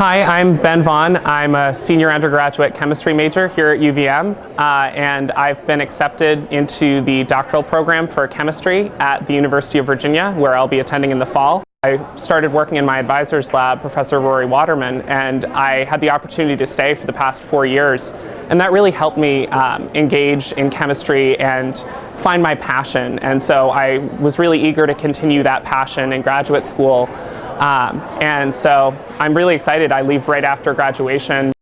Hi, I'm Ben Vaughn. I'm a senior undergraduate chemistry major here at UVM, uh, and I've been accepted into the doctoral program for chemistry at the University of Virginia, where I'll be attending in the fall. I started working in my advisor's lab, Professor Rory Waterman, and I had the opportunity to stay for the past four years. And that really helped me um, engage in chemistry and find my passion. And so I was really eager to continue that passion in graduate school. Um, and so I'm really excited. I leave right after graduation.